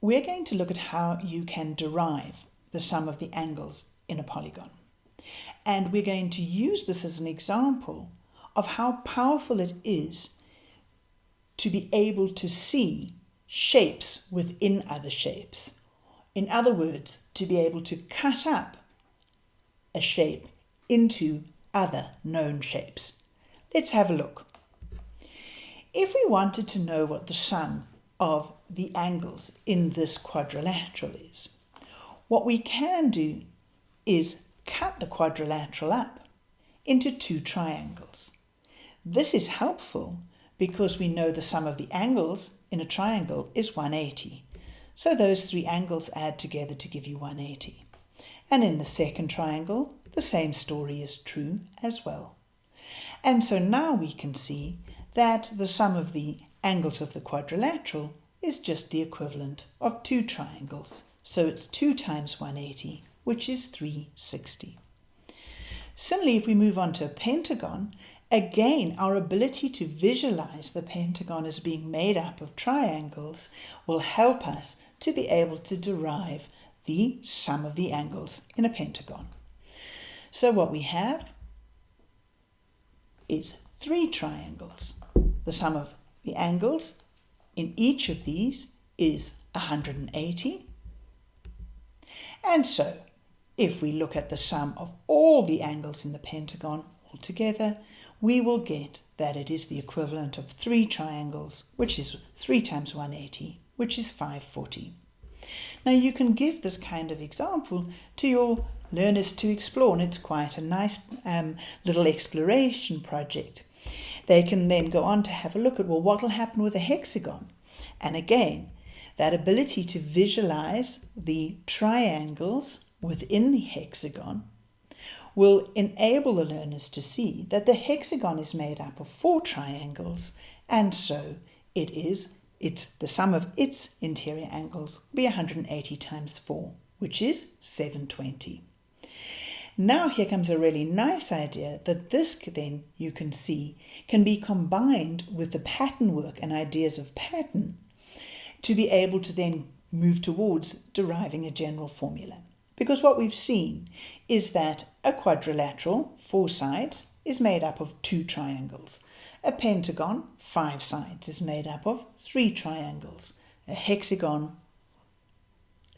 we're going to look at how you can derive the sum of the angles in a polygon. And we're going to use this as an example of how powerful it is to be able to see shapes within other shapes. In other words, to be able to cut up a shape into other known shapes. Let's have a look. If we wanted to know what the sum of the angles in this quadrilateral is, what we can do is cut the quadrilateral up into two triangles. This is helpful because we know the sum of the angles in a triangle is 180. So those three angles add together to give you 180. And in the second triangle, the same story is true as well. And so now we can see that the sum of the angles of the quadrilateral is just the equivalent of two triangles. So it's 2 times 180, which is 360. Similarly, if we move on to a pentagon, again, our ability to visualize the pentagon as being made up of triangles will help us to be able to derive the sum of the angles in a pentagon. So what we have is three triangles. The sum of the angles in each of these is 180. And so, if we look at the sum of all the angles in the pentagon altogether, we will get that it is the equivalent of three triangles, which is 3 times 180, which is 540. Now you can give this kind of example to your learners to explore, and it's quite a nice um, little exploration project. They can then go on to have a look at, well, what will happen with a hexagon? And again, that ability to visualize the triangles within the hexagon will enable the learners to see that the hexagon is made up of four triangles and so it is it's the sum of its interior angles will be 180 times 4 which is 720 now here comes a really nice idea that this then you can see can be combined with the pattern work and ideas of pattern to be able to then move towards deriving a general formula. Because what we've seen is that a quadrilateral, four sides, is made up of two triangles. A pentagon, five sides, is made up of three triangles. A hexagon,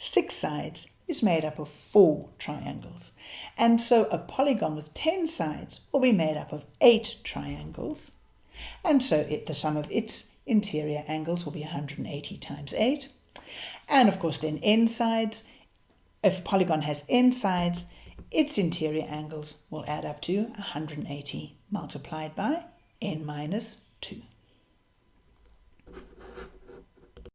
six sides, is made up of four triangles. And so a polygon with 10 sides will be made up of eight triangles. And so it, the sum of its interior angles will be 180 times 8. And of course then n sides. If polygon has n sides, its interior angles will add up to 180 multiplied by n minus 2.